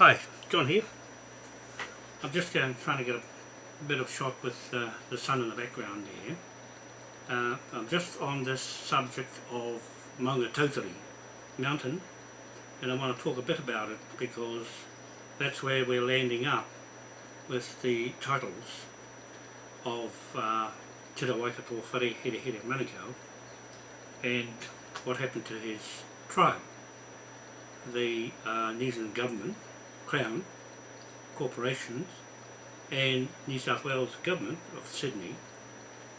Hi, John here. I'm just trying to get a bit of shot with uh, the sun in the background there. Uh, I'm just on this subject of Maungatautari mountain and I want to talk a bit about it because that's where we're landing up with the titles of uh, Te Waikato Whare Here Here Manukau and what happened to his tribe. The uh, New Zealand government Crown, corporations and New South Wales Government of Sydney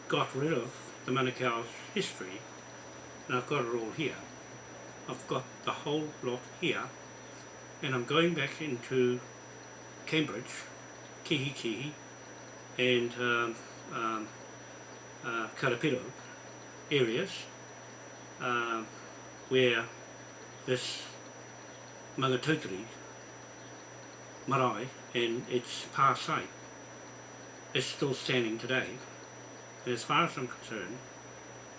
got rid of the Manukau's history and I've got it all here. I've got the whole lot here and I'm going back into Cambridge, Kihikihi and um, um, uh, Karapiro areas uh, where this Maungatautari marae and its pa site is still standing today. And as far as I'm concerned,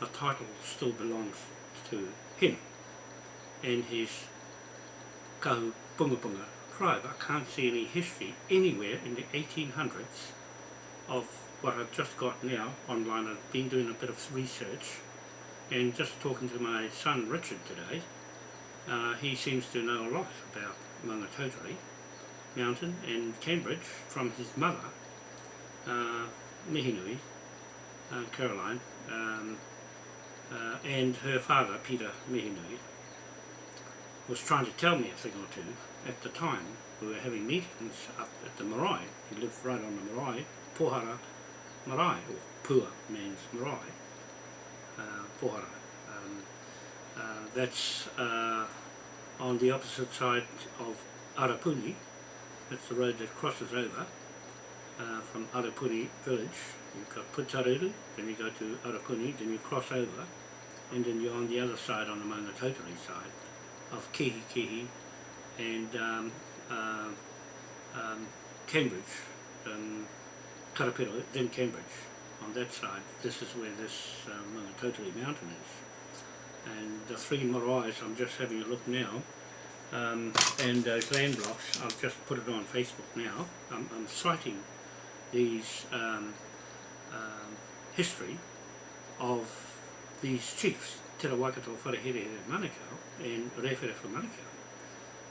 the title still belongs to him and his Kahu Punga Punga tribe. I can't see any history anywhere in the 1800s of what I've just got now online. I've been doing a bit of research and just talking to my son Richard today. Uh, he seems to know a lot about Maungatautari Mountain and Cambridge from his mother, uh, Mihinui, uh, Caroline, um, uh, and her father, Peter Mihinui, was trying to tell me a thing or two at the time. We were having meetings up at the marae. He lived right on the marae, Pohara Marae, or Pua means marae, uh, Pohara. Um, uh, that's uh, on the opposite side of Arapuni, that's the road that crosses over uh, from Arapuni village. You've got Putaruru, then you go to Arapuni, then you cross over, and then you're on the other side, on the Maungatautari side of Kihi and um, uh, um, Cambridge, um, Karapiro, then Cambridge. On that side, this is where this Maungatautari mountain is. And the three maraes, I'm just having a look now, um, and those land blocks, I've just put it on Facebook now, I'm, I'm citing these um, um, history of these chiefs, Te Waikato Wharehere Manukau and Rewhere for Manukau.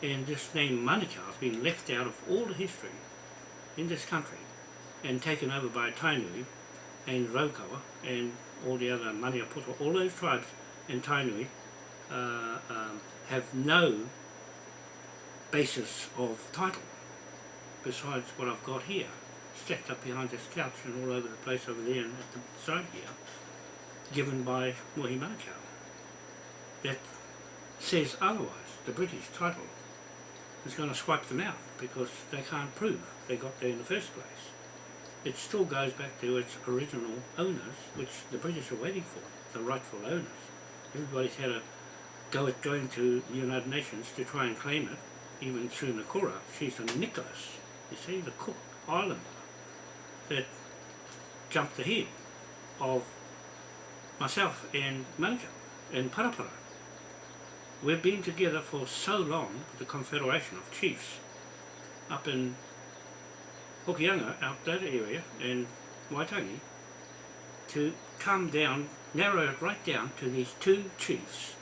And this name Manukau has been left out of all the history in this country and taken over by Tainui and Raukawa and all the other Maniapoto, all those tribes in Tainui uh, um, have no basis of title besides what I've got here stacked up behind this couch and all over the place over there and at the side here given by Mohi Manukau. That says otherwise. The British title is going to swipe them out because they can't prove they got there in the first place. It still goes back to its original owners which the British are waiting for the rightful owners. Everybody's had a go at going to the United Nations to try and claim it even through Nakura, she's a Nicholas, you see, the Cook Islander, that jumped ahead of myself and Manukau and Parapara. We've been together for so long, the Confederation of Chiefs, up in Hokianga, out that area, and Waitangi, to come down, narrow it right down to these two chiefs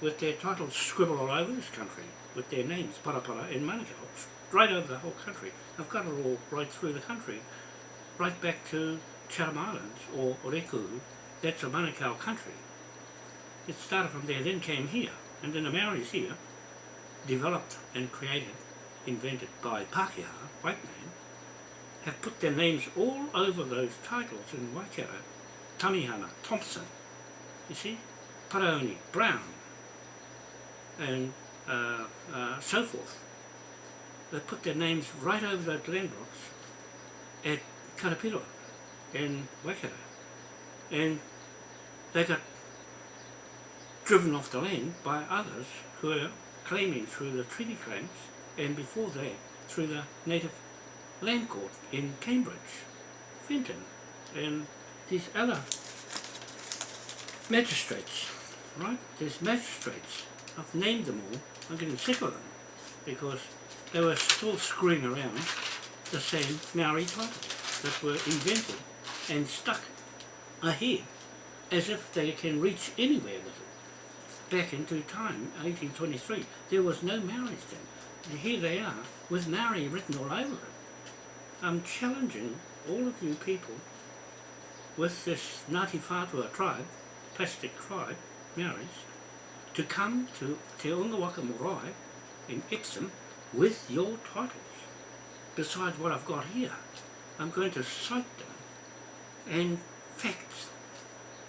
with their titles scribbled all over this country with their names, Parapara and Manukau, right over the whole country. I've got it all right through the country, right back to Chatham Islands or Reku, that's a Manukau country. It started from there, then came here, and then the Maoris here, developed and created, invented by Pākehā, white man, have put their names all over those titles in Waikato. Tamihana, Thompson, you see, Paraoni, Brown, and uh, uh, so forth. They put their names right over those land blocks at Karapiro and Waikato. And they got driven off the land by others who are claiming through the treaty claims and before that through the native land court in Cambridge, Fenton and these other magistrates, right? These magistrates I've named them all. I'm getting sick of them. because they were still screwing around the same Maori titles that were invented and stuck ahead as if they can reach anywhere with it. Back into time, 1823, there was no Maoris then. And here they are with Maori written all over it. I'm challenging all of you people with this Ngāti Whātua tribe, plastic tribe, Maoris, to come to Te Unga Waka Marae in Epsom with your titles. Besides what I've got here, I'm going to cite them and fact,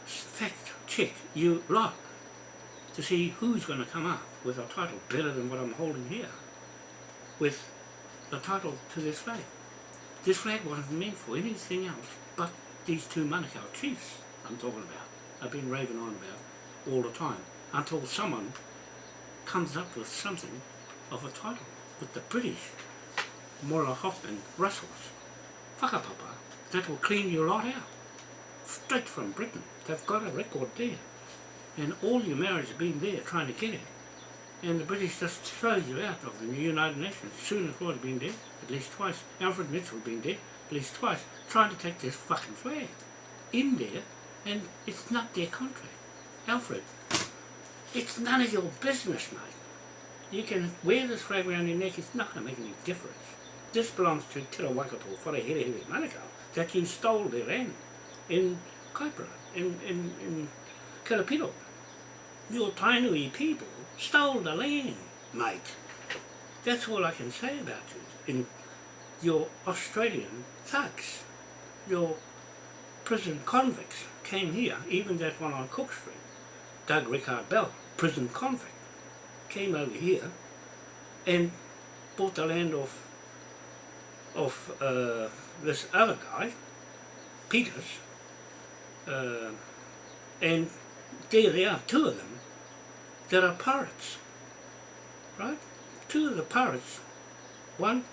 fact check you lot to see who's going to come up with a title better than what I'm holding here with the title to this flag. This flag wasn't meant for anything else but these two Manukau chiefs I'm talking about. I've been raving on about all the time until someone comes up with something of a title with the British Moira Hoffman Russells whakapapa that will clean your lot out. Straight from Britain. They've got a record there. And all your marriage have been there trying to get it. And the British just throw you out of the United Nations. Soon as Floyd been there, at least twice. Alfred Mitchell been there, at least twice. Trying to take this fucking flag. In there. And it's not their contract. Alfred it's none of your business mate you can wear this flag around your neck, it's not going to make any difference. This belongs to Te Rawakato Wharehere Manukau, that you stole their land in Kaipara, in, in, in Karapiro. Your Tainui people stole the land, mate. That's all I can say about you. In your Australian thugs, your prison convicts came here, even that one on Cook Street, Doug Rickard Bell, prison convict came over here and bought the land of of uh, this other guy, Peters, uh, and there they are, two of them, that are pirates, right? Two of the pirates, one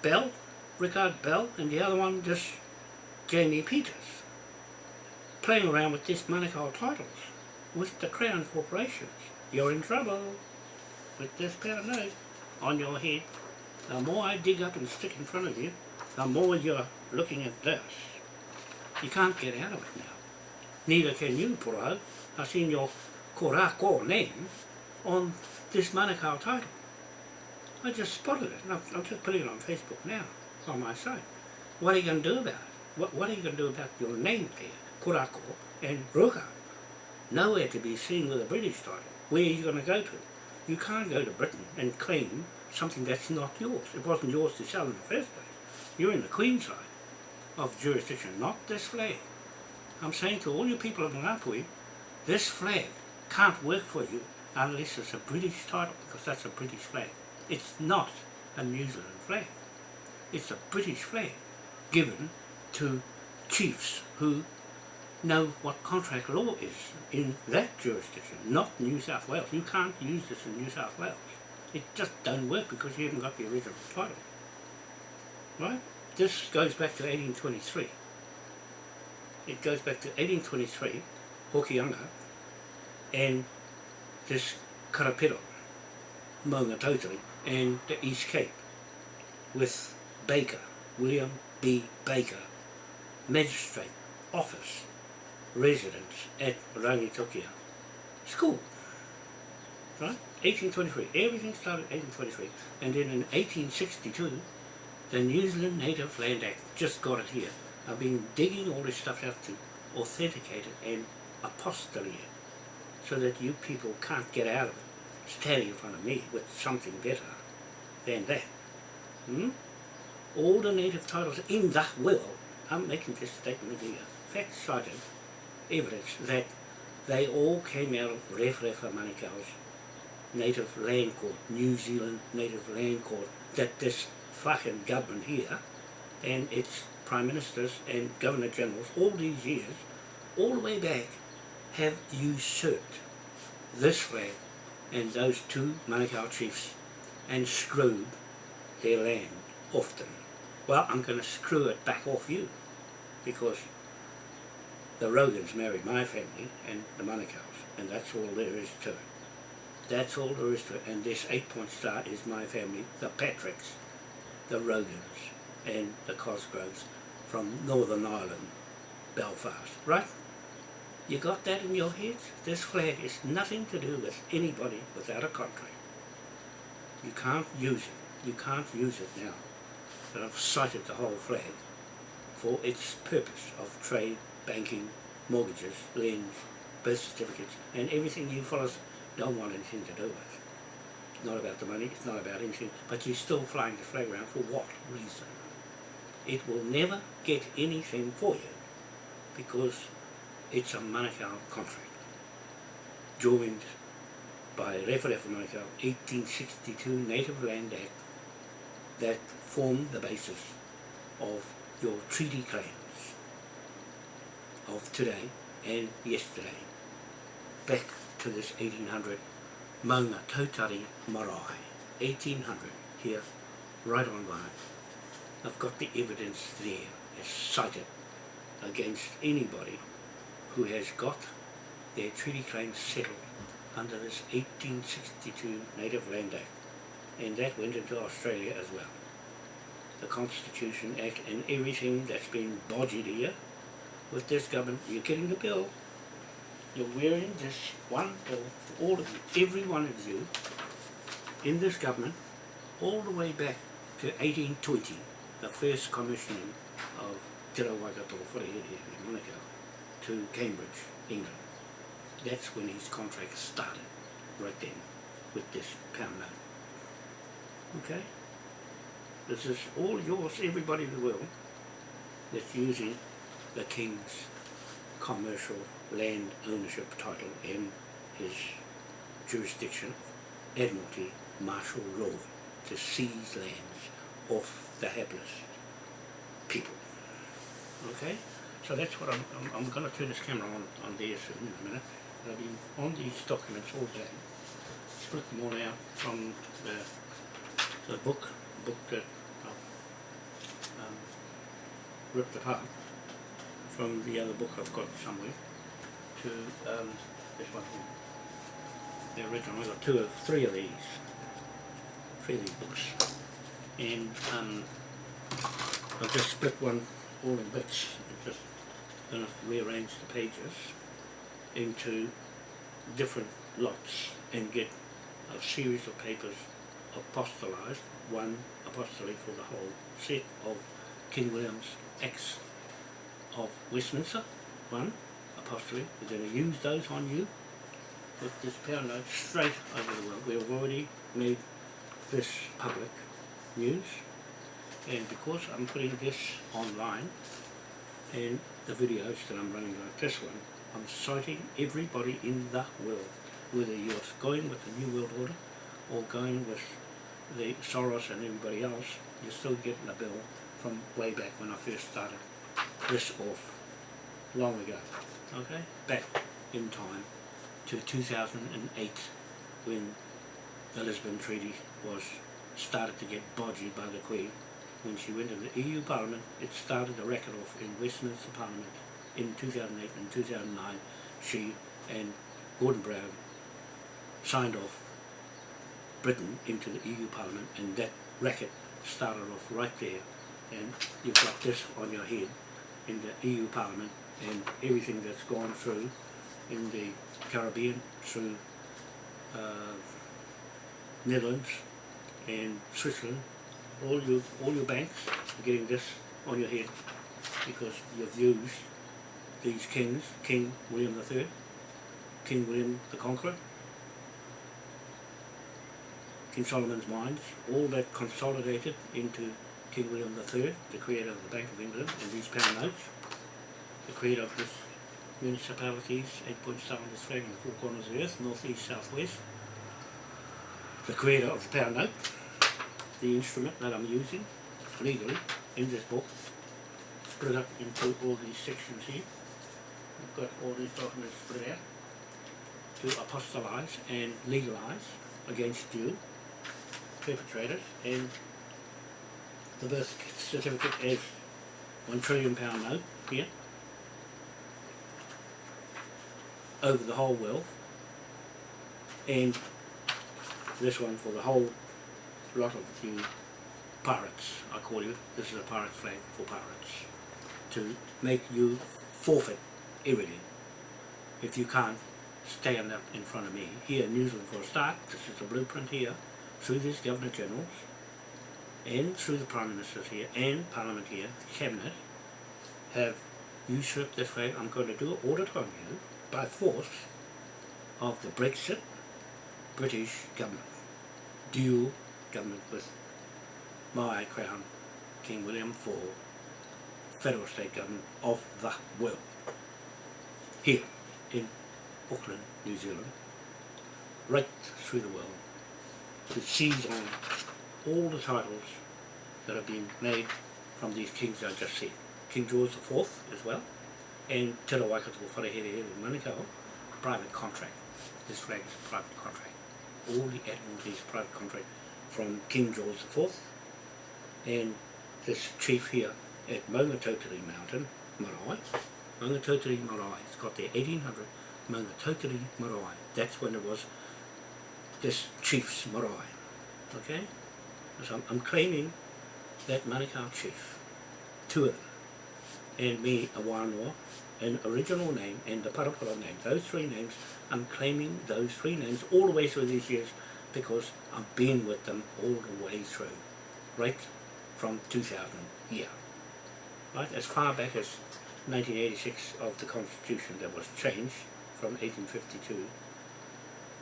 Bell, Rickard Bell, and the other one just Jamie Peters, playing around with this Manukau titles with the Crown corporations you're in trouble with this paranoid on your head. The more I dig up and stick in front of you, the more you're looking at this. You can't get out of it now. Neither can you, Puro. I've seen your Korako name on this Manukau title. I just spotted it, and I'm just putting it on Facebook now, on my site. What are you going to do about it? What, what are you going to do about your name there, Korako and Ruka? Nowhere to be seen with a British title where are you going to go to? You can't go to Britain and claim something that's not yours. It wasn't yours to sell in the first place. You're in the Queen side of jurisdiction, not this flag. I'm saying to all you people of Ngāpuhi, this flag can't work for you unless it's a British title, because that's a British flag. It's not a New Zealand flag. It's a British flag given to chiefs who know what contract law is in that jurisdiction, not New South Wales. You can't use this in New South Wales. It just don't work because you haven't got the original title. Right? This goes back to 1823. It goes back to 1823, Hokianga, and this Karapiro, Maungatautari, and the East Cape, with Baker, William B. Baker, magistrate, office, residents at Rangitukia school. Right? 1823. Everything started 1823. And then in 1862, the New Zealand Native Land Act just got it here. I've been digging all this stuff out to authenticate it and apostolate it so that you people can't get out of it standing in front of me with something better than that. Hmm? All the native titles in the will, I'm making this statement here, fact cited evidence that they all came out of Rewharewha Manukau's native land court, New Zealand native land court, that this fucking government here and its prime ministers and governor generals all these years, all the way back, have usurped this flag and those two Manukau chiefs and screwed their land often. Well, I'm going to screw it back off you because the Rogans married my family and the Manukaus, and that's all there is to it. That's all there is to it. And this eight point star is my family, the Patricks, the Rogans, and the Cosgroves from Northern Ireland, Belfast, right? You got that in your heads? This flag is nothing to do with anybody without a contract. You can't use it. You can't use it now. But I've cited the whole flag for its purpose of trade, banking, mortgages, liens, birth certificates, and everything you fellas don't want anything to do with. It's not about the money, it's not about anything, but you're still flying the flag around for what reason? It will never get anything for you because it's a Manukau contract joined by Rewharewha Manukau 1862 Native Land Act that formed the basis of your treaty claims of today and yesterday back to this 1800 Maunga Tautari Marae 1800 here right on line I've got the evidence there as cited against anybody who has got their treaty claims settled under this 1862 Native Land Act and that went into Australia as well. The Constitution Act and everything that's been bodged here with this government, you're getting the bill. You're wearing this one bill for all of you, every one of you in this government all the way back to 1820, the first commissioning of Te Waikato Wharehere to Cambridge, England. That's when his contract started, right then, with this pound note. Okay? This is all yours, everybody in the world that's using the King's commercial land ownership title in his jurisdiction of Admiralty martial law to seize lands off the hapless people. Okay? So that's what I'm, I'm, I'm going to turn this camera on, on there soon in a minute. I've been on these documents all day. Split them all out from the, the book, book that I've um, ripped apart from the other book I've got somewhere to um, this one here. The original, I've got two of, three of these. Three of these books. And um, I've just split one all in bits. I'm just going to rearrange the pages into different lots and get a series of papers apostolized, one apostolate for the whole set of King William's Acts of Westminster, one apostolate. We're going to use those on you with this power note straight over the world. We've already made this public news and because I'm putting this online and the videos that I'm running like this one I'm citing everybody in the world whether you're going with the New World Order or going with the Soros and everybody else you're still getting a bill from way back when I first started this off long ago. Okay. Back in time to 2008 when the Lisbon Treaty was started to get bodgy by the Queen. When she went to the EU Parliament, it started a record off in Westminster Parliament in 2008 and 2009. She and Gordon Brown signed off Britain into the EU Parliament and that racket started off right there. And you've got this on your head in the EU Parliament and everything that's gone through in the Caribbean through uh, Netherlands and Switzerland all your all your banks are getting this on your head because you've used these kings, King William III, King William the Conqueror, King Solomon's Mines, all that consolidated into King William III, the creator of the Bank of England and these pound notes, the creator of this municipalities, eight points down this flag in the four corners of the earth, north, east, south, west, the creator of the pound note, the instrument that I'm using legally in this book split up into all these sections here. I've got all these documents split out to apostolize and legalize against you perpetrators and the birth certificate as one trillion pound note here over the whole world and this one for the whole lot of you pirates, I call you. This is a pirate flag for pirates. To make you forfeit everything if you can't stand up in front of me. Here in New Zealand for a start, this is the blueprint here, through these Governor Generals, and through the Prime Ministers here, and Parliament here, the Cabinet, have usurped this flag. I'm going to do it audit on you by force of the Brexit British government, dual government with my crown, King William IV, federal state government of the world. Here in Auckland, New Zealand, right through the world, to seize on all the titles that have been made from these kings I just said. King George IV as well, and Te Rawaikato Wharehere in Manukau, private contract. This flag is a private contract. All the Admiralties private contract from King George IV and this chief here at Maungatautari Mountain, Marae. Maungatautari Marae, it's got their 1800 Maungatautari Marae. That's when it was this chief's marae. Okay? I'm, I'm claiming that Manukau chief, two of them, and me, a Wānoa, an original name and the Parapara name, those three names, I'm claiming those three names all the way through these years because I've been with them all the way through, right from 2000 year, Right, as far back as 1986 of the Constitution that was changed from 1852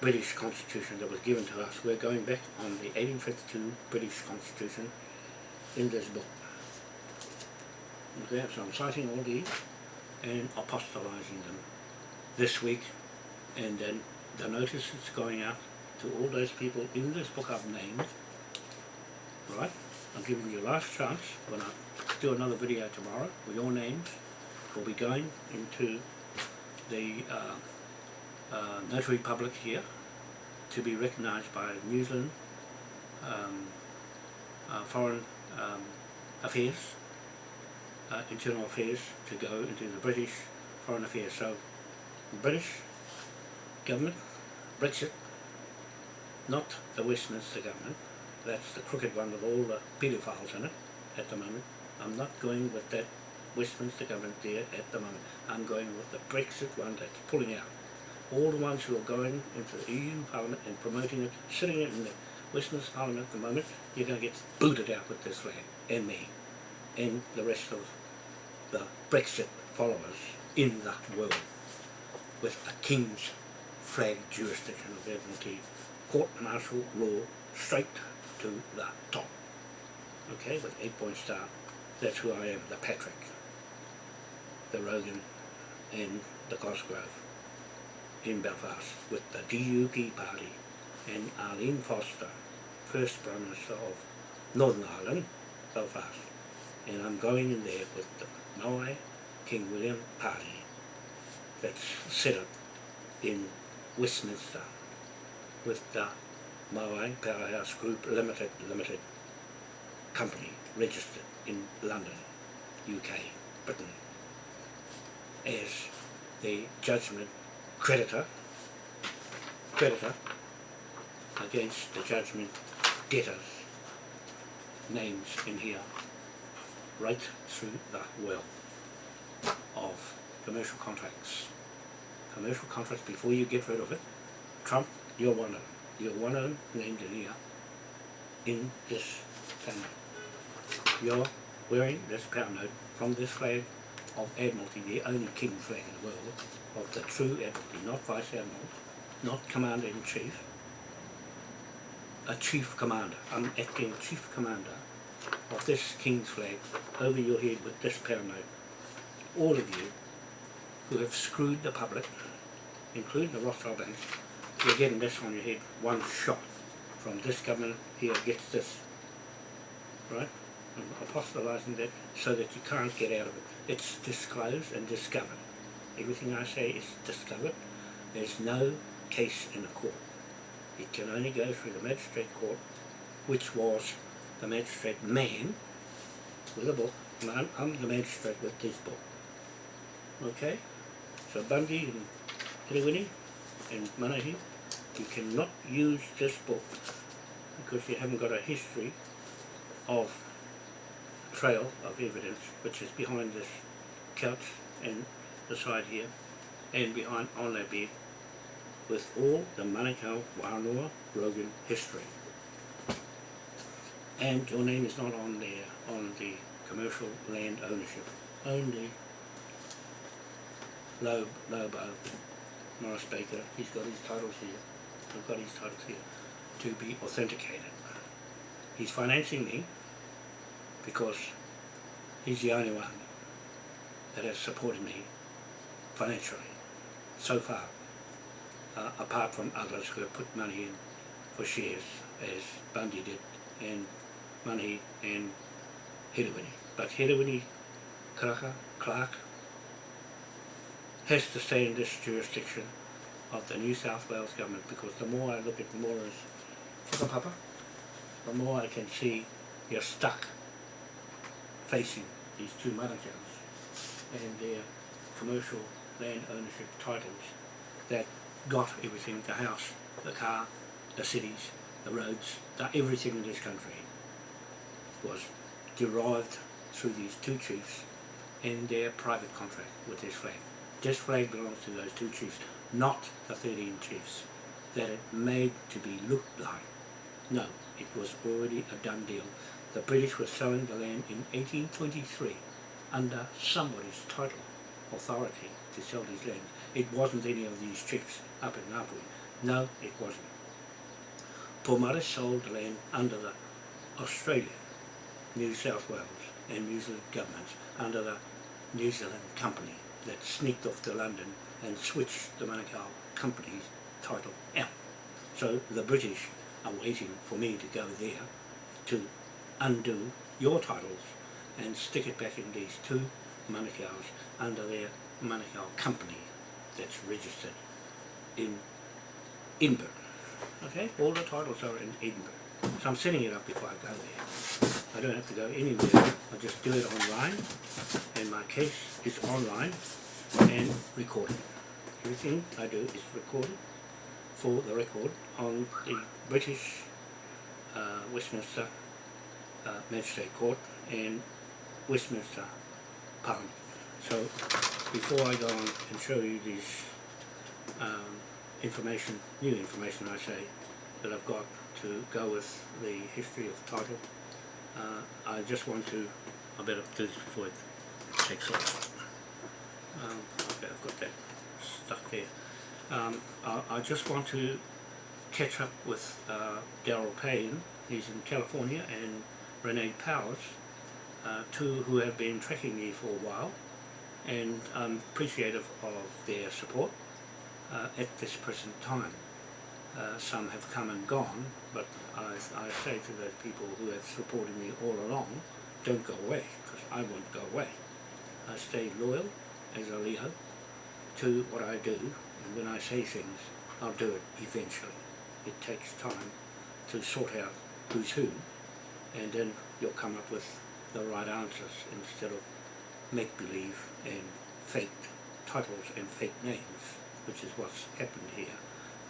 British Constitution that was given to us. We're going back on the 1852 British Constitution in this book. Okay, so I'm citing all these and apostolizing them this week and then the notice is going out to all those people in this book I've named right I'm giving you a last chance when I do another video tomorrow with your names will be going into the uh, uh, notary public here to be recognised by New Zealand um, uh, Foreign um, Affairs, uh, Internal Affairs to go into the British Foreign Affairs. So British government, Brexit, not the Westminster government, that's the crooked one with all the paedophiles in it at the moment. I'm not going with that Westminster government there at the moment. I'm going with the Brexit one that's pulling out. All the ones who are going into the EU Parliament and promoting it, sitting in the Westminster Parliament at the moment, you're going to get booted out with this flag, and me, and the rest of the Brexit followers in the world, with a King's flag jurisdiction of Admiralty, court martial law, straight to the top. Okay, with eight point star. That's who I am, the Patrick, the Rogan, and the Cosgrove in Belfast with the DUP party and Arlene Foster, first Prime Minister of Northern Ireland, Belfast. And I'm going in there with the Maui King William party that's set up in Westminster with the Maui Powerhouse Group Limited Limited Company registered in London, UK, Britain as the judgment creditor creditor against the judgment debtors names in here right through the well of commercial contracts commercial contracts before you get rid of it Trump you're one of them you're one of them named in here in this pound. You're wearing this pound note from this flag of Admiralty, the only king flag in the world, of the true Admiralty, not Vice Admiral, not Commander-in-Chief, a Chief Commander. I'm acting Chief Commander of this King's flag over your head with this note. All of you who have screwed the public, including the Rothschild banks, you're getting this on your head, one shot from this government here gets this, right? I'm apostolizing that so that you can't get out of it. It's disclosed and discovered. Everything I say is discovered. There's no case in a court. It can only go through the magistrate court, which was the magistrate man with a book. And I'm, I'm the magistrate with this book. Okay? So Bundy and Herewini and Manahi you cannot use this book because you haven't got a history of trail of evidence which is behind this couch and the side here and behind on that bed with all the Manukau Wānoa Rogan history. And your name is not on there on the commercial land ownership. Only Loeb, Lobo, Morris Baker, he's got his titles here. I've got his titles here to be authenticated. He's financing me because he's the only one that has supported me financially so far uh, apart from others who have put money in for shares as Bundy did and money and Herewini. But Herewini Karaka, Clark has to stay in this jurisdiction of the New South Wales government because the more I look at Mora's Papa, the more I can see you're stuck facing these two Manukau's and their commercial land ownership titles that got everything, the house, the car, the cities, the roads, the, everything in this country was derived through these two chiefs and their private contract with this flag. This flag belongs to those two chiefs, not the 13 chiefs that it made to be looked like. No, it was already a done deal. The British were selling the land in 1823 under somebody's title, authority to sell these lands. It wasn't any of these chiefs up in Ngāpuhi. No, it wasn't. Pomare sold the land under the Australia, New South Wales and New Zealand governments under the New Zealand company that sneaked off to London and switched the Manukau company's title out. So the British are waiting for me to go there to undo your titles and stick it back in these two Manukau's under their Manukau company that's registered in Edinburgh. Okay, all the titles are in Edinburgh. So I'm setting it up before I go there. I don't have to go anywhere. I just do it online and my case is online and recorded. Everything I do is recorded for the record on the British uh, Westminster uh, Magistrate Court and Westminster Parliament. So before I go on and show you these um, information, new information I say, that I've got to go with the history of the title, uh, I just want to, I better do this before it takes off. Um, okay, I've got that stuck there. Um, I, I just want to catch up with uh, Daryl Payne, he's in California, and Renee Powers, uh, two who have been tracking me for a while, and I'm appreciative of their support uh, at this present time. Uh, some have come and gone, but I, I say to those people who have supported me all along, don't go away, because I won't go away. I stay loyal as a Leo to what I do, and when I say things, I'll do it eventually. It takes time to sort out who's who, and then you'll come up with the right answers instead of make-believe and fake titles and fake names, which is what's happened here,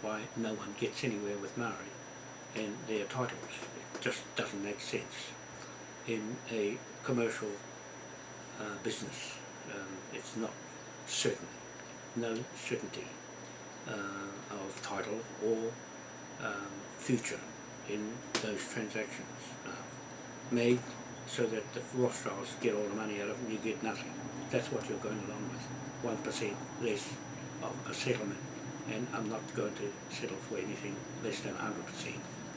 why no one gets anywhere with Maori and their titles. It just doesn't make sense. In a commercial uh, business, um, it's not certain, no certainty uh, of title or um, future in those transactions. Made so that the Rothschilds get all the money out of it and you get nothing. That's what you're going along with, 1% less of a settlement. And I'm not going to settle for anything less than 100%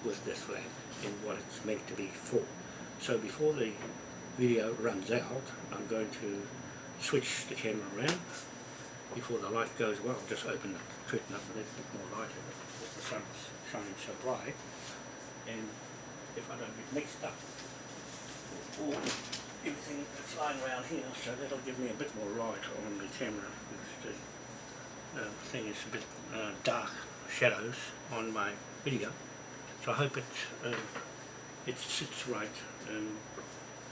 with this land and what it's meant to be for. So before the video runs out, I'm going to switch the camera around. Before the light goes well, just open the curtain up a little bit more light because the sun's shining so bright. And if I don't get mixed up, all everything that's lying around here, so that'll give me a bit more light on the camera. The uh, thing is a bit uh, dark shadows on my video, so I hope it uh, it sits right. Um,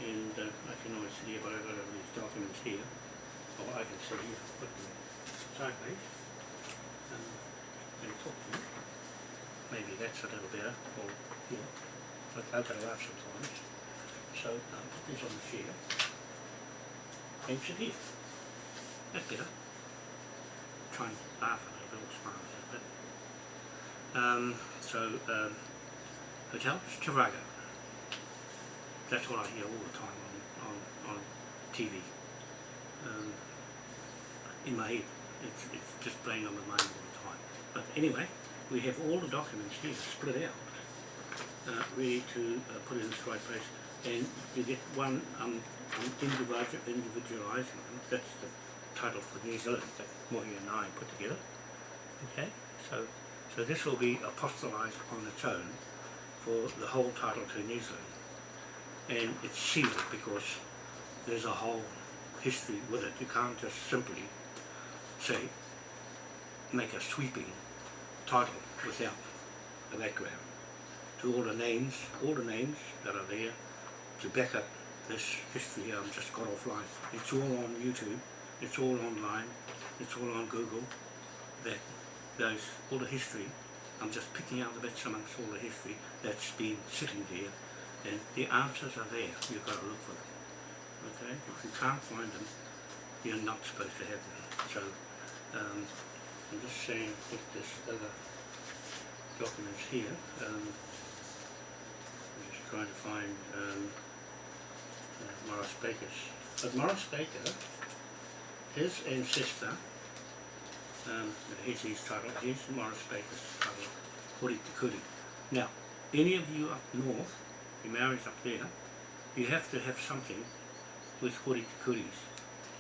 and uh, I can always see if I've got all these documents here, or I can see, put them sideways um, and talk to you. maybe that's a little better, or, yeah, but I'll go out sometimes. So, um, put this on the chair, and sit here. That's better. Try and laugh at it, a little smile at it. Um, so, um, Hotel Chirago. That's what I hear all the time on, on, on TV. Um, in my head, it's, it's just playing on my mind all the time. But anyway, we have all the documents here split out, uh, ready to uh, put in the right place. And you get one um, um, that's the title for New Zealand that Mohi and I put together. Okay, so so this will be apostolized on its own for the whole title to New Zealand. And it's sealed because there's a whole history with it. You can't just simply say, make a sweeping title without a background. To all the names, all the names that are there to back up this history I've just got offline. It's all on YouTube, it's all online, it's all on Google. That those all the history. I'm just picking out the bits amongst all the history that's been sitting there and the answers are there, you've got to look for them. Okay? If you can't find them, you're not supposed to have them. So um, I'm just saying with this other documents here, um, I'm just trying to find um, Morris Baker's. But Morris Baker, his ancestor, um, here's his title, here's Morris Baker's title, Kuri. Now, any of you up north, your Maoris up there, you have to have something with Hori Te Kuri's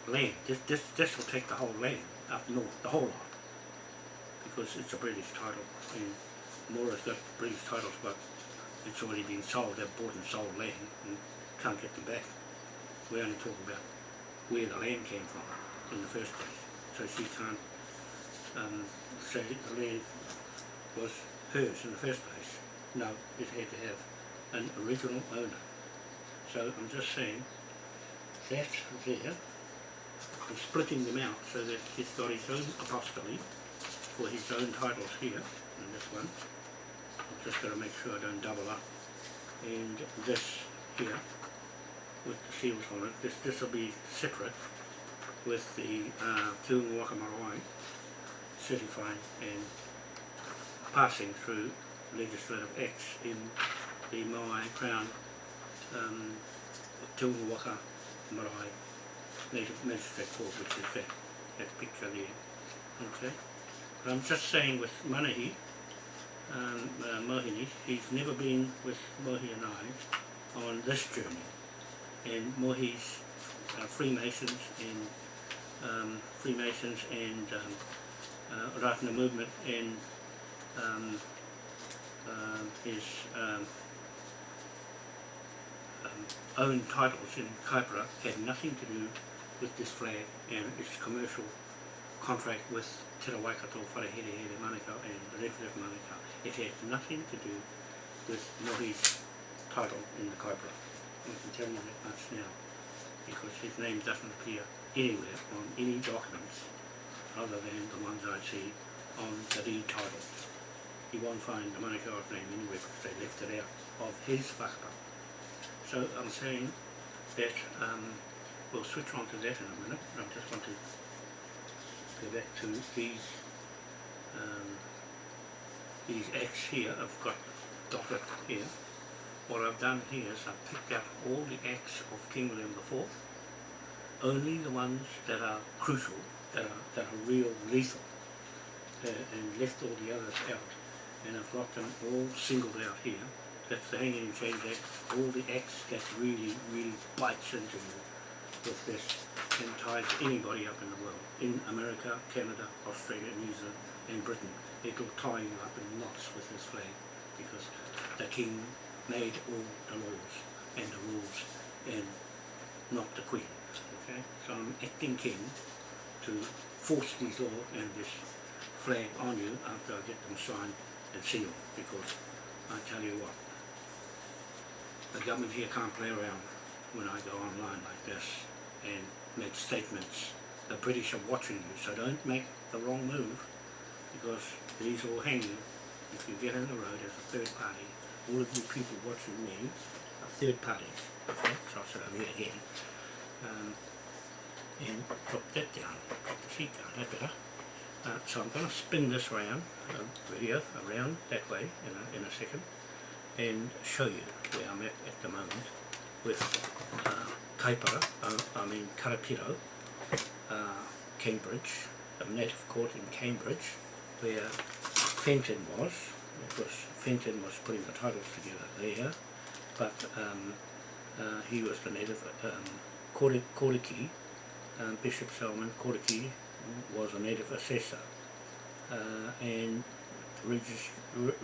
land. This, this, this will take the whole land up north, the whole lot, because it's a British title, and Mora's got British titles, but it's already been sold, they've bought and sold land, and can't get them back. We only talk about where the land came from in the first place, so she can't um, say the land was hers in the first place. No, it had to have an original owner. So I'm just saying that there, I'm splitting them out so that he's got his own apostolate for his own titles here, and this one. I've just got to make sure I don't double up. And this here, with the seals on it, this this will be separate with the uh, Marae certifying and passing through legislative acts in the Maui Crown um, Waka Marae Native Magistrate Court, which is that, that picture there. Okay? But I'm just saying with Manahi, um, uh, Mohini, he's never been with Mohi and I on this journey. And Mohi's uh, Freemasons and um, Freemasons and um, uh, Ratana movement and um, uh, his um, um, own titles in Kaipara had nothing to do with this flag and its commercial contract with Te Waikato, Wharehere, Manukau and Rewharewha Manukau. It had nothing to do with Mohi's title in the Kaipara. I can tell you that much now because his name doesn't appear anywhere on any documents other than the ones I see on the deed title. You won't find the Manukau's name anywhere because they left it out of his whakapapa. So I'm saying that um, we'll switch on to that in a minute. I just want to go back to these um, these acts here I've got dotted here. What I've done here is I've picked out all the acts of King William IV, only the ones that are crucial that are, that are real lethal uh, and left all the others out. And I've got them all singled out here. That's the Hanging and Chains Act all the acts that really really bites into you with this and ties anybody up in the world. In America, Canada, Australia, New Zealand and Britain. It'll tie you up in knots with this flag because the king made all the laws and the rules and not the queen okay so I'm acting king to force these laws and this flag on you after I get them signed and sealed because I tell you what, the government here can't play around when I go online like this and make statements. The British are watching you, so don't make the wrong move because these will hang you if you get on the road as a third party, all of you people watching me are third parties. Okay, so I'll over here again. Um, and drop that down, drop the seat down, that better. Uh, so I'm going to spin this round, uh, video around that way in a, in a second and show you where I'm at at the moment with uh, Kaipara, uh, I mean Karapiro, uh, Cambridge, a native court in Cambridge where Fenton was, of course Fenton was putting the titles together there, but um, uh, he was the native um, Koriki, um, Bishop Salmon Koriki was a native assessor uh, and resident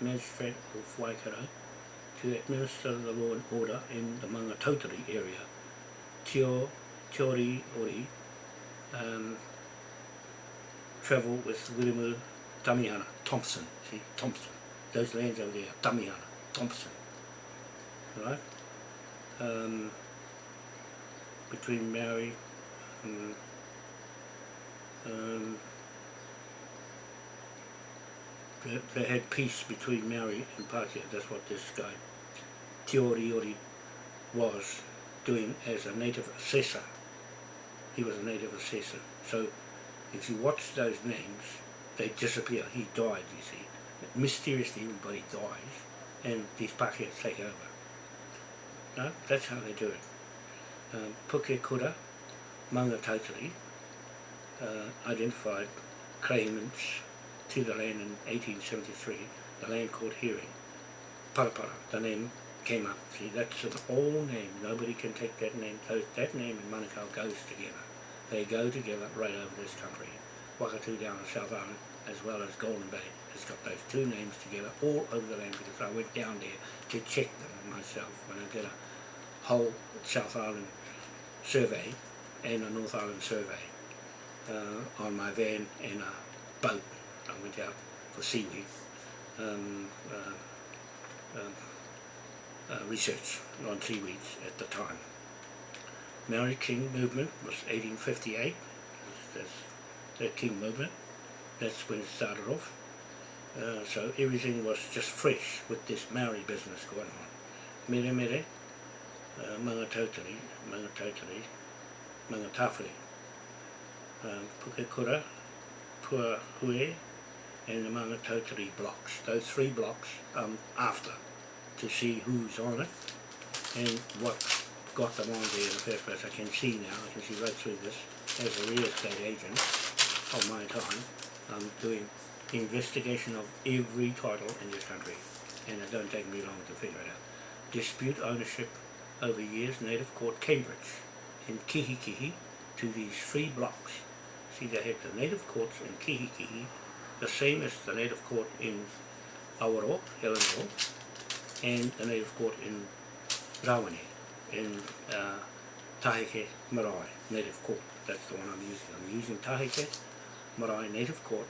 magistrate of Waikato to administer the law and order in the Maungatautari area. Tio, Tiori Ori um, travel with Wiremu Tamihana Thompson, see, Thompson. Those lands over there, Damiana, Thompson. Right? Um, between Maori and um, they, had peace between Maori and Pākehā, that's what this guy Te Oriori was doing as a native assessor. He was a native assessor. So if you watch those names, they disappear. He died, you see. Mysteriously everybody dies and these Pākehā take over. No? That's how they do it. Um, Pukekura, Manga uh, identified claimants to the land in 1873, the land called Hearing. Parapara, the name came up. See, that's an old name. Nobody can take that name. That name and Manukau goes together. They go together right over this country. Wakatu down in South Island, as well as Golden Bay, has got those two names together all over the land because I went down there to check them myself when I did a whole South Island survey and a North Island survey uh, on my van and a boat. I went out for seaweed um, uh, um, uh, research on seaweeds at the time. Maori King movement was 1858, that's, the King movement, that's when it started off. Uh, so everything was just fresh with this Maori business going on. Mere mere, uh, Mangatotiri, Mangatotiri, Mangatawhiri, um, Pukekura, Pua Hue, and the Maungatautari blocks. Those three blocks um, after to see who's on it and what got them on there in the first place. I can see now, I can see right through this as a real estate agent of my time. I'm doing investigation of every title in this country and it don't take me long to figure it out. Dispute ownership over years, Native Court Cambridge in Kihikihi to these three blocks. See they have the Native Courts in Kihikihi, the same as the Native Court in Awaroa, Helensville, and the Native Court in Rawene, in uh, Tahike Marae Native Court. That's the one I'm using. I'm using Tahike Marae Native Court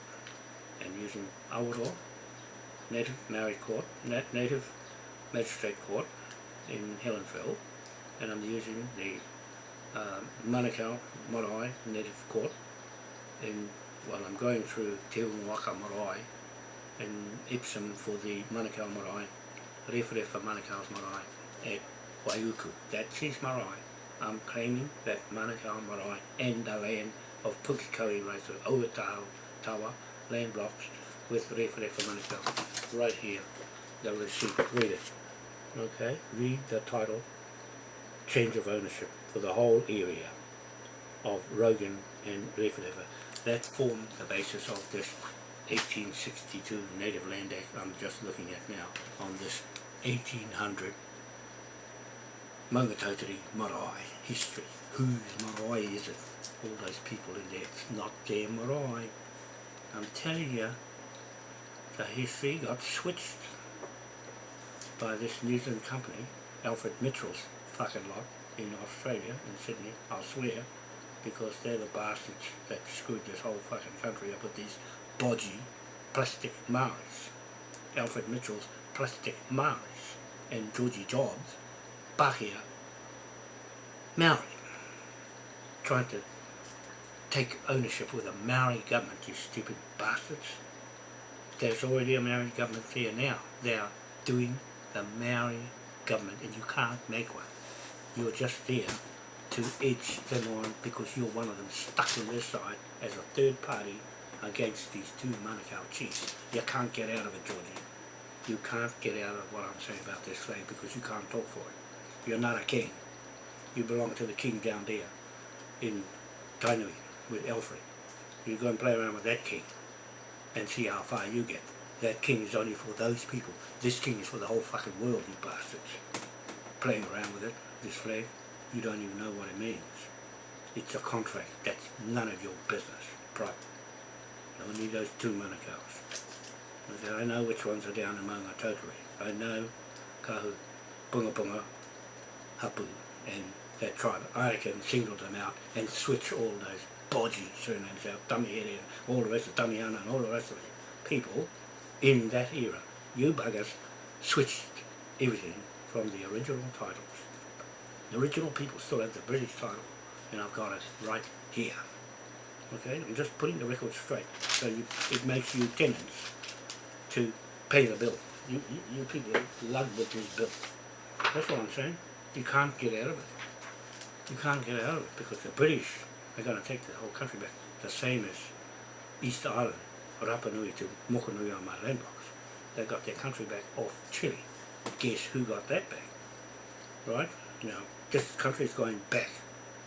and using Awaroa Native Maori Court, Native Magistrate Court in Helensville, and I'm using the uh, Manukau Marae Native Court in, well I'm going through Te Unga Waka Marae in Epsom for the Manukau Marae Rewharewha Manukau's marae at Waiuku. That's his marae. I'm claiming that Manukau marae and the land of Pukekohe Race, Oataho Tawa, land blocks with Rewharewha Manukau. Right here, the receipt. Read it. Okay, read the title, change of ownership for the whole area of Rogan and Rewharewha. That formed the basis of this 1862 Native Land Act I'm just looking at now on this 1800 Maungatautari Marae history. Whose marae is it? All those people in there, it's not their marae. I'm telling you, the history got switched by this New Zealand company, Alfred Mitchell's fucking lot in Australia, in Sydney, I swear, because they're the bastards that screwed this whole fucking country up with these bodgy plastic Maoris. Alfred Mitchell's plastic Maoris and Georgie Jobs, Pākehā, Maori, trying to take ownership with a Maori government, you stupid bastards. there's already a Maori government there now. They are doing the Maori government and you can't make one. You're just there to edge them on because you're one of them stuck on this side as a third party against these two Manukau chiefs. You can't get out of it, Georgie. You can't get out of what I'm saying about this flag because you can't talk for it. You're not a king. You belong to the king down there in Tainui with Alfred. You go and play around with that king and see how far you get. That king is only for those people. This king is for the whole fucking world, you bastards. Playing around with it, this flag, you don't even know what it means. It's a contract. That's none of your business. Private. Only those two Manukau's. I know which ones are down in Maungatautari. I know Kahu, Bunga Bunga, Hapu, and that tribe. I can single them out and switch all those bodgy surnames out, Tamihere and all the rest of Tamiana and all the rest of the people in that era. You buggers switched everything from the original titles. The original people still have the British title and I've got it right here. Okay, I'm just putting the record straight. So you, it makes you tenants to pay the bill. You, you, you people love with this bill. That's what I'm saying. You can't get out of it. You can't get out of it because the British are going to take the whole country back. The same as East Island, Rapa Nui to Mokanui on my land box. They got their country back off Chile. Guess who got that back? Right? Now, this country is going back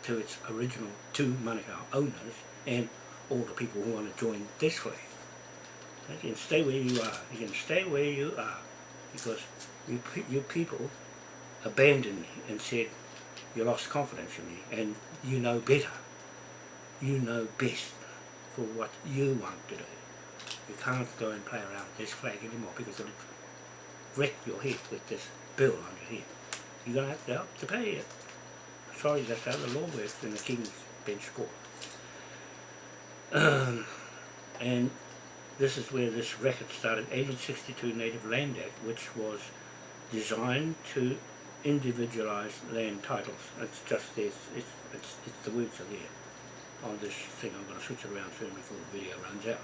to its original two Manukau owners and all the people who want to join this way. You can stay where you are. You can stay where you are because you, you people abandoned and said you lost confidence in me and you know better. You know best for what you want to do. You can't go and play around with this flag anymore because it'll wreck your head with this bill on your head. You're going to have to, help to pay it. Sorry, that's how the law works in the King's Bench Court. Um, and this is where this record started, 1862 Native Land Act, which was designed to individualize land titles. It's just this, it's, it's, it's the words are there on this thing. I'm going to switch it around soon before the video runs out.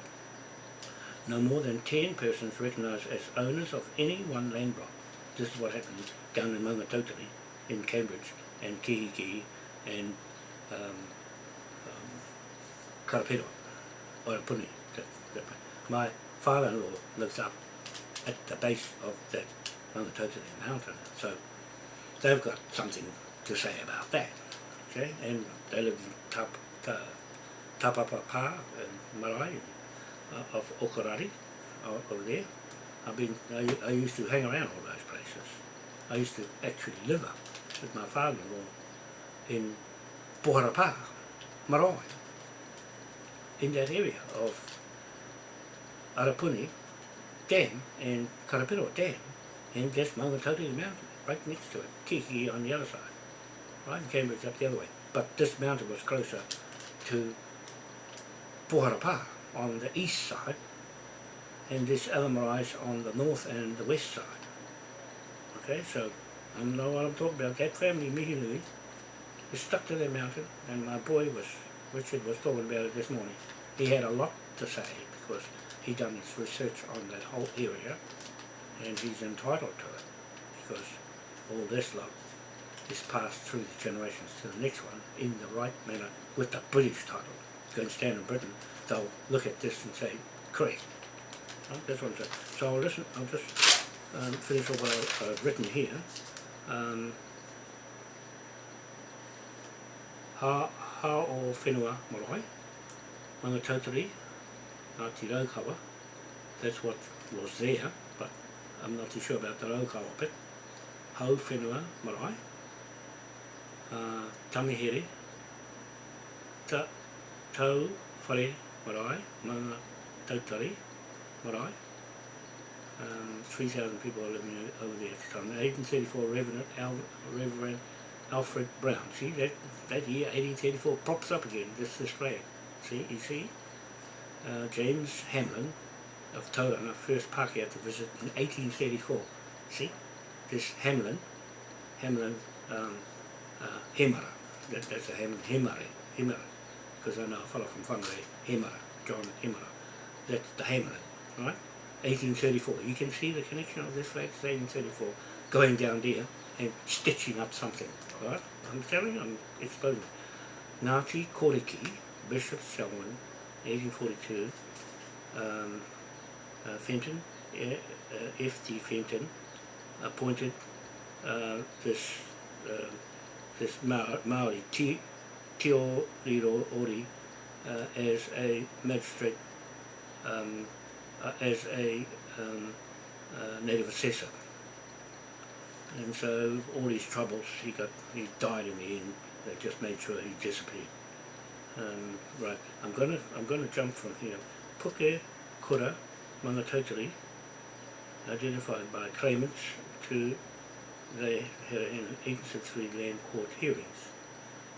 No more than 10 persons recognised as owners of any one land block. This is what happened down in Maungatautari in Cambridge and Kihiki and um, um, Karapiro, Arapuni. That, that, my father-in-law lives up at the base of that Maungatautari mountain, so they've got something to say about that. Okay, and they live in Tap, ta, Tapapapa and Marae uh, of Okarari over there. I've been, I, I used to hang around all those places. I used to actually live up with my father-in-law in Poharapa, Marae, in that area of Arapuni Dam and Karapiro Dam and just Maungatautari Mountain, right next to it, Kiki on the other side, right, and Cambridge up the other way. But this mountain was closer to Poharapa on the east side and this marae on the north and the west side. Okay, so I know what I'm talking about. That family, Mihinui, is stuck to their mountain and my boy was, Richard was talking about it this morning. He had a lot to say because he done his research on that whole area and he's entitled to it because all this lot is passed through the generations to the next one in the right manner with the British title. Go and stand in Britain, they'll look at this and say, correct. Right? That's what I'm. So I'll listen, I'll just um, finish off what I've written here. Um, ha, ha o whenua marae, Maungatautari, Ngāti Raukawa, that's what was there, but I'm not too sure about the Raukawa bit. Hau whenua marae, uh, Tamihere, Ta, Tau Whare marae, Maunga Tautari marae. Um, 3,000 people are living over there at the time. 1834 Reverend, Al, Reverend Alfred Brown. See, that, that year, 1834, pops up again, this, this flag. See, you see? uh, James Hamlin of Tauranga first Pākehā to visit in 1834. See, this Hamlin, Hamlin um, uh, that, that's a Hamlin Hemare, Hemara, because I know a fellow from Whangarei, Hemara, John Hemara, that's the Hamlin, right? 1834. You can see the connection of this flag to 1834 going down there and stitching up something. Right? I'm telling you, I'm explaining. Ngāti Koriki, Bishop Selwyn, 1842, um, uh, Fenton, uh, F.T. Fenton, appointed uh, this uh, this Maori, Ti, Tio Riro Ori, uh, as a magistrate, um, as a um, native assessor. And so all his troubles, he got, he died in the end. They just made sure he disappeared. Um, right, I'm gonna, I'm gonna jump from here. Puke Kura Maungatautari, identified by claimants to had in 1863 land court hearings.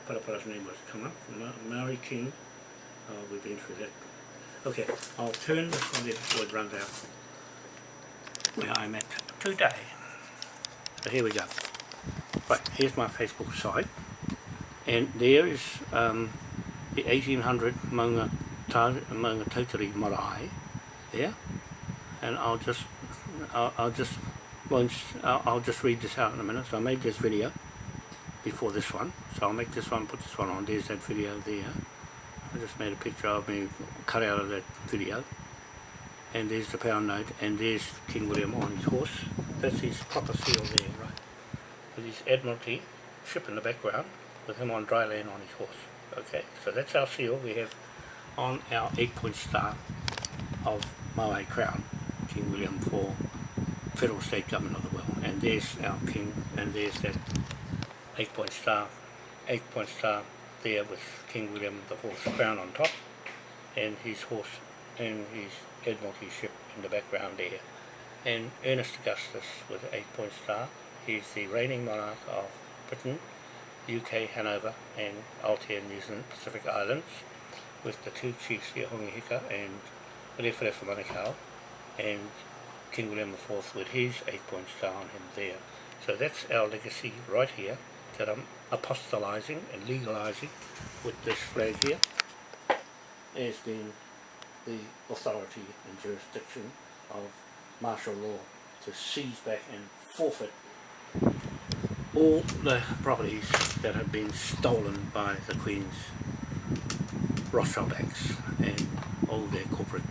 Parapara's name was come up, Ma Maori King, uh, we've been through that. Okay, I'll turn this on there before it runs out. Where I'm at today. So here we go. Right, here's my Facebook site. And there is um, the 1800 Maunga, Maungatautari Marae there. And I'll just, I'll, I'll just, once, I'll, I'll just read this out in a minute. So I made this video before this one. So I'll make this one, put this one on. There's that video there. I just made a picture of me cut out of that video and there's the pound note and there's King William on his horse that's his proper seal there right with his Admiralty ship in the background with him on dry land on his horse okay so that's our seal we have on our eight point star of Maui Crown King William for federal state government of the world. And there's our king and there's that eight point star eight point star there with King William the Horse crown on top and his horse and his Admiralty ship in the background there. And Ernest Augustus with eight point star he's the reigning monarch of Britain UK, Hanover and Aotea, New Zealand, Pacific Islands with the two chiefs Hongi Hika and Rewharewha Manukau and King William IV with his eight point star on him there. So that's our legacy right here that I'm apostolizing and legalizing with this flag here as being the authority and jurisdiction of martial law to seize back and forfeit all the properties that have been stolen by the Queen's Rothschild Acts and all their corporate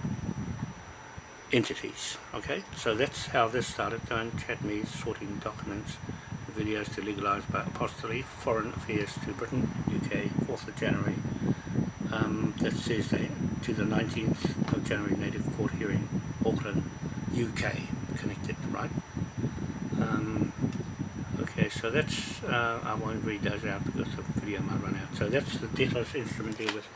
entities. Okay, so that's how this started. Don't chat me sorting documents videos to legalise by apostolate, foreign affairs to Britain, UK, 4th of January. Um, that's Thursday to the 19th of January Native Court hearing, Auckland, UK, connected, right? Um, okay, so that's, uh, I won't read those out because the video might run out. So that's the debtors instrument there with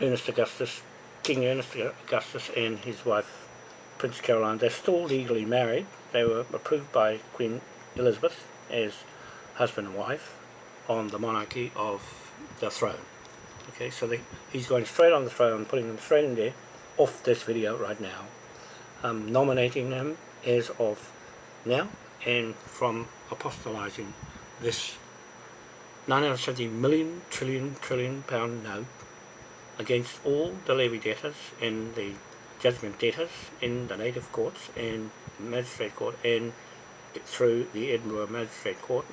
Ernest Augustus, King Ernest Augustus and his wife Prince Caroline. They're still legally married. They were approved by Queen Elizabeth as husband and wife on the monarchy of the throne. Okay, so they, he's going straight on the throne, putting them straight in there, off this video right now, um, nominating them as of now, and from apostolizing this 970 million trillion trillion pound note against all the levy debtors and the judgment debtors in the native courts and magistrate court and through the Edinburgh Magistrate Court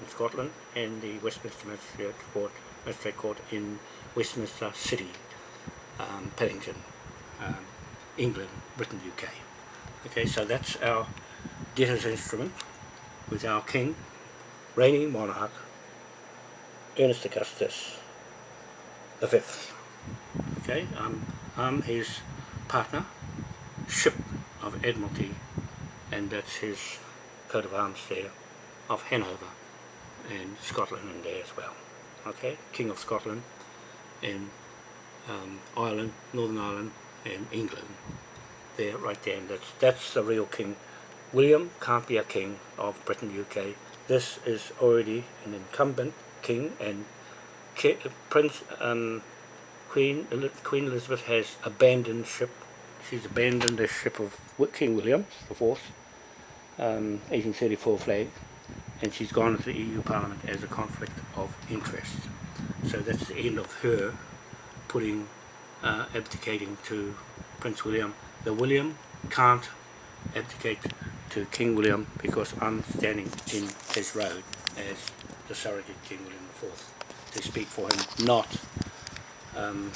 in Scotland and the Westminster Magistrate Court, Magistrate Court in Westminster City, um, Paddington, um, England, Britain, UK. Okay, so that's our debtors instrument with our King, reigning monarch, Ernest Augustus the Fifth. Okay, um, I'm his partner, ship of Admiralty, and that's his coat of arms there, of Hanover, and Scotland in there as well. Okay, King of Scotland, and um, Ireland, Northern Ireland, and England. There, right there, and that's, that's the real king. William can't be a king of Britain, UK. This is already an incumbent king, and Prince um, Queen, Queen Elizabeth has abandoned ship. She's abandoned the ship of King William IV, um, 1834 flag, and she's gone to the EU Parliament as a conflict of interest. So that's the end of her putting, uh, abdicating to Prince William. The William can't abdicate to King William because I'm standing in his road as the surrogate King William IV to speak for him, not um,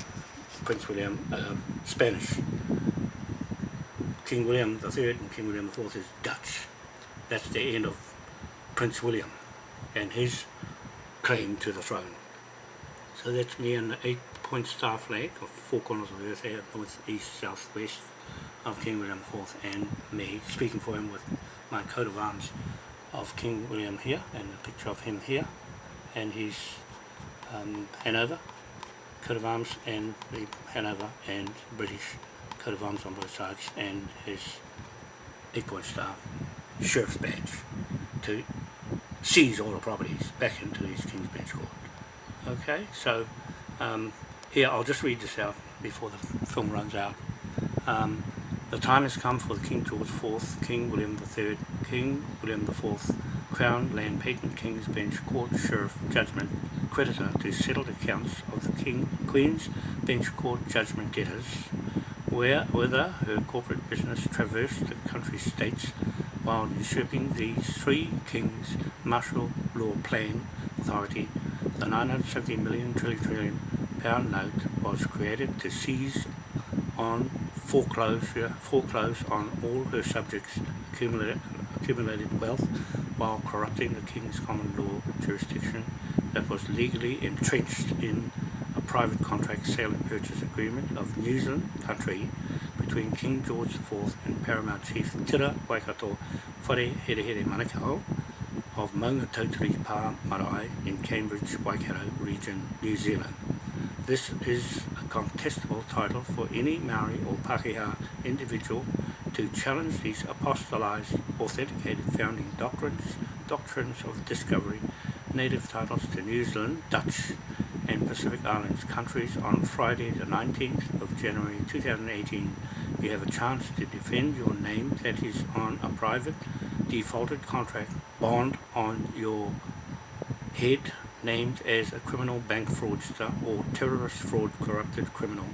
Prince William uh, Spanish. King William III and King William IV is Dutch. That's the end of Prince William and his claim to the throne. So that's me and the eight point star flag of four corners of the earth north, east, south, west of King William IV and me speaking for him with my coat of arms of King William here and a picture of him here and his um, Hanover coat of arms and the Hanover and British coat of arms on both sides and his point star sheriff's badge to seize all the properties back into his King's Bench Court. Okay, so um, here I'll just read this out before the film runs out. Um, the time has come for the King George IV, King William III, King William IV, Crown Land Patent King's Bench Court Sheriff Judgment Creditor to settle the accounts of the King Queen's Bench Court Judgment Getters, where whether her corporate business traversed the country states while usurping the three kings martial law plan authority, the 970 million trillion trillion pound note was created to seize on foreclosure, foreclose on all her subjects' accumulated, accumulated wealth while corrupting the king's common law jurisdiction that was legally entrenched in a private contract sale and purchase agreement of New Zealand country between King George IV and Paramount Chief Tira Waikato Whare Here Here Manukau of Maunga Tautari Pa Marae in Cambridge, Waikato region, New Zealand. This is a contestable title for any Maori or Pākehā individual to challenge these apostolized, authenticated founding doctrines, doctrines of discovery, native titles to New Zealand, Dutch, and Pacific Islands countries. On Friday the 19th of January 2018 you have a chance to defend your name that is on a private defaulted contract bond on your head named as a criminal bank fraudster or terrorist fraud corrupted criminal,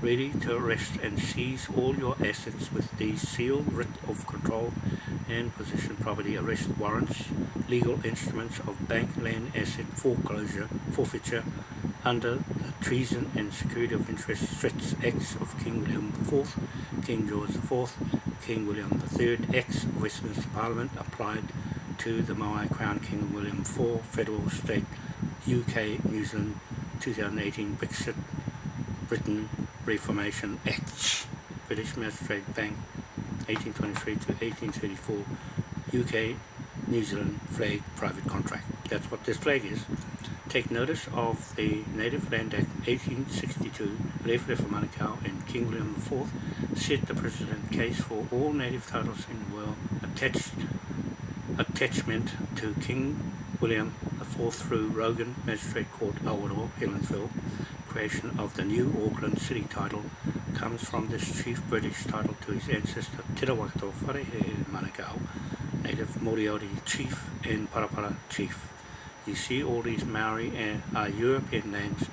ready to arrest and seize all your assets with these sealed writ of control and possession property arrest warrants, legal instruments of bank land asset foreclosure, forfeiture, under the Treason and Security of Interest Threats Acts of King William IV, King George IV, King William III, Acts of Westminster Parliament applied to the Maui Crown King William IV Federal State UK New Zealand 2018 Brexit Britain Reformation Acts British Magistrate Bank 1823 to 1834 UK New Zealand flag private contract. That's what this flag is. Take notice of the Native Land Act 1862, Rewharewha Manukau and King William IV set the precedent case for all native titles in the world attached attachment to King William IV through Rogan Magistrate Court Awaroa, Helensville. Creation of the new Auckland City title comes from this chief British title to his ancestor Te Rawakato Wharehe Manukau, native Moriori chief and Parapara chief. You see all these Maori and uh, European names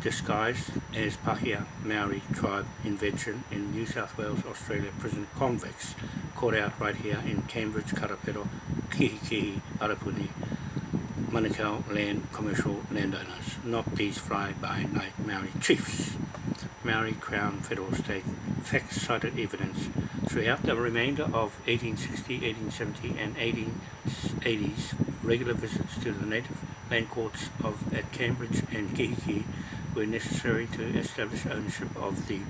disguised as Pahia Maori tribe invention in New South Wales, Australia prison convicts caught out right here in Cambridge, Karapiro, Kihikihi, Arapuni, Manukau land commercial landowners, not these fly-by-night Maori chiefs. Maori Crown Federal State facts cited evidence throughout the remainder of 1860, 1870 and 1880s regular visits to the native land courts of at Cambridge and Kihiki were necessary to establish ownership of the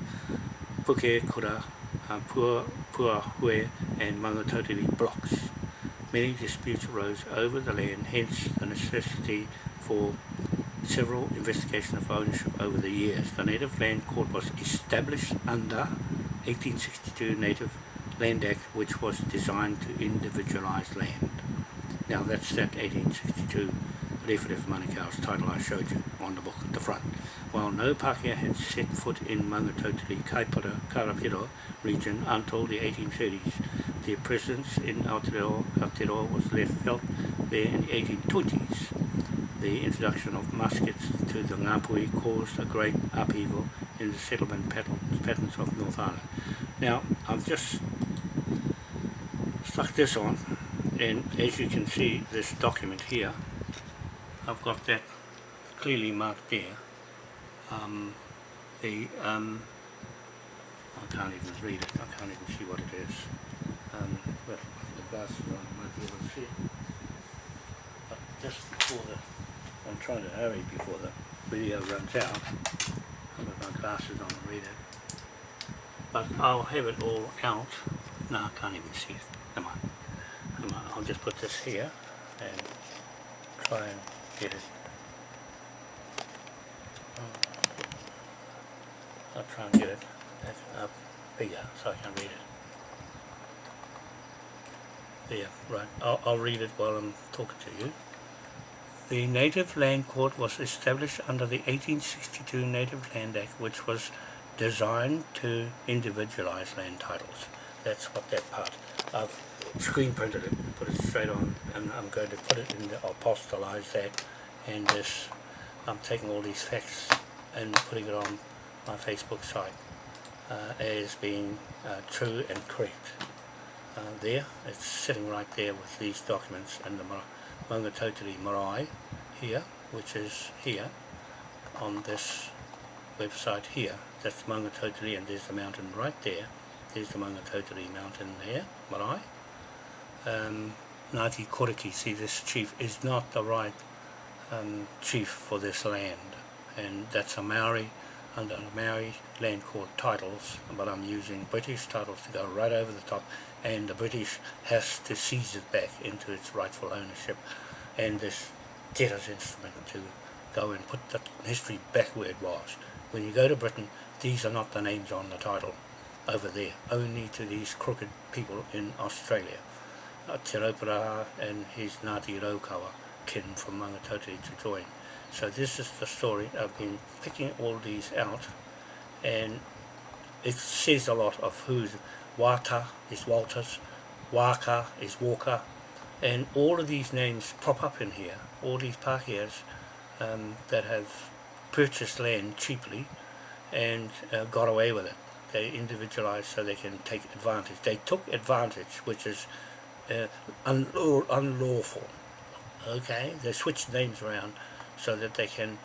Pukekura, uh, Pua, Puahue and Maungatautari blocks. Many disputes arose over the land, hence the necessity for several investigations of ownership over the years. The Native Land Court was established under 1862 Native Land Act which was designed to individualise land. Now that's that 1862 Rewharewha Manukau's title I showed you on the book at the front. While no Pākehā had set foot in Maungatautari Kaipara Karapiro region until the 1830s, their presence in Aotearoa, Aotearoa was left felt there in the 1820s. The introduction of muskets to the Ngāpuhi caused a great upheaval in the settlement patterns, patterns of North Island. Now, I've just stuck this on, and as you can see, this document here, I've got that clearly marked there. Um, the um, I can't even read it. I can't even see what it is. But the glasses on, I might be able to see. But just before the, I'm trying to hurry before the video runs out. I've got my glasses on to read it. But I'll have it all out. No, I can't even see it. Come on. Come on. I'll just put this here and try and get it. I'll try and get it up bigger so I can read it. There, right. I'll, I'll read it while I'm talking to you. The Native Land Court was established under the 1862 Native Land Act which was designed to individualize land titles. That's what that part. I've screen printed it put it straight on and I'm going to put it in the, apostolize that and this, I'm taking all these facts and putting it on my Facebook site uh, as being uh, true and correct. Uh, there, it's sitting right there with these documents and the Maungatauteri Marae here, which is here on this website here. That's Maungatauteri and there's the mountain right there. There's the Maungatauteri mountain there, Marae. Um, Ngāti Koriki, see this chief is not the right um, chief for this land and that's a Maori under the Maori land court titles but I'm using British titles to go right over the top and the British has to seize it back into its rightful ownership and this debtor's instrument to go and put the history back where it was. When you go to Britain these are not the names on the title over there, only to these crooked people in Australia. Uh, Te Rauparaha and his Ngāti Raukawa kin from Mangatauti to join. So this is the story. I've been picking all these out and it says a lot of who's Wata is Walters, Waka is Walker and all of these names prop up in here. All these Pākehās um, that have purchased land cheaply and uh, got away with it. They individualized so they can take advantage. They took advantage which is uh, unlaw unlawful. Okay, they switched names around so that they can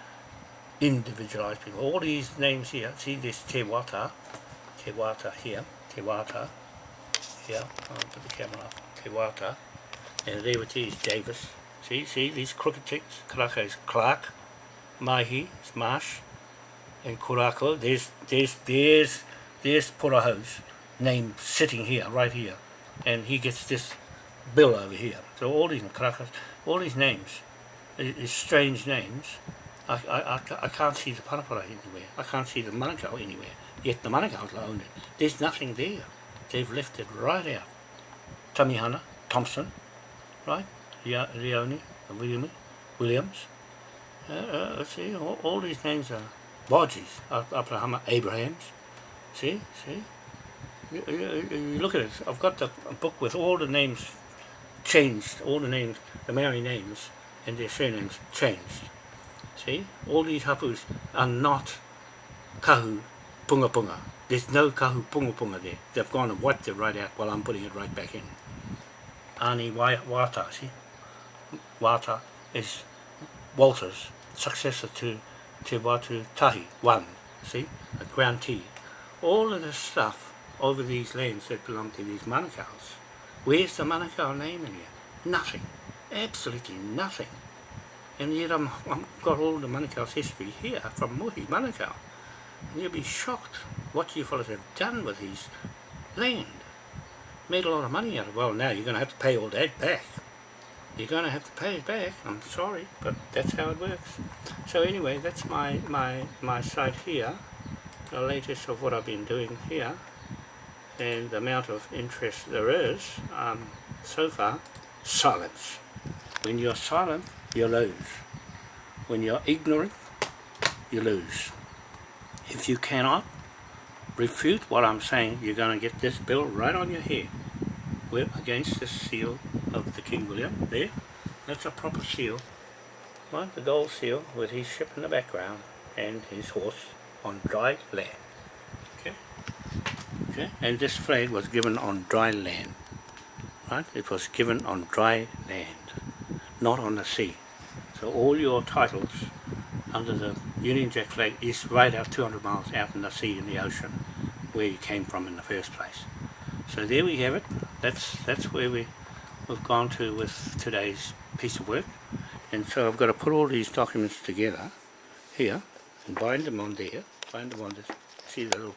individualize people. All these names here, see this Te Wata, Te Wata here, Te Wata, here, I'll put the camera up, Te Wata, and there it is, Davis. See, see these crooked ticks, Karaka is Clark, Mahi is Marsh, and Kurako, there's, there's, there's, there's Puraho's name sitting here, right here, and he gets this bill over here. So all these Karakas, all these names, these strange names, I, I, I, can't see the Parapara anywhere. I can't see the Manukau anywhere. Yet the Manukau's own it. There's nothing there. They've left it right out. Tamihana, Thompson, right? Leone, William, Williams. Uh, uh, see, all, all, these names are Bodges, Abraham, Abrahams. See, see? You, you, you look at it. I've got the book with all the names changed, all the names, the Maori names, and their surnames changed. See, all these hapus are not kahu punga punga. There's no Kahupungapunga there. They've gone and wiped it right out while I'm putting it right back in. Ani Wata, see? Wata is Walter's successor to Te Watu Tahi, one, see? A grantee. All of this stuff over these lands that belong to these Manukau's. Where's the Manukau name in here? Nothing absolutely nothing. And yet I'm, I've got all the Manukau's history here from Muhi Manukau. And you'll be shocked what you fellows have done with his land. Made a lot of money out of it. Well, now you're going to have to pay all that back. You're going to have to pay it back. I'm sorry, but that's how it works. So anyway, that's my, my, my site here. The latest of what I've been doing here. And the amount of interest there is um, so far, silence. When you're silent, you lose. When you're ignorant, you lose. If you cannot refute what I'm saying, you're going to get this bill right on your head. We're against the seal of the King William. There, that's a proper seal. Right, the gold seal with his ship in the background and his horse on dry land. Okay? Okay? And this flag was given on dry land. Right? It was given on dry land, not on the sea. So all your titles under the Union Jack flag is right out 200 miles out in the sea in the ocean where you came from in the first place. So there we have it. That's that's where we we've gone to with today's piece of work. And so I've got to put all these documents together here and bind them on there. Bind them on this. See the little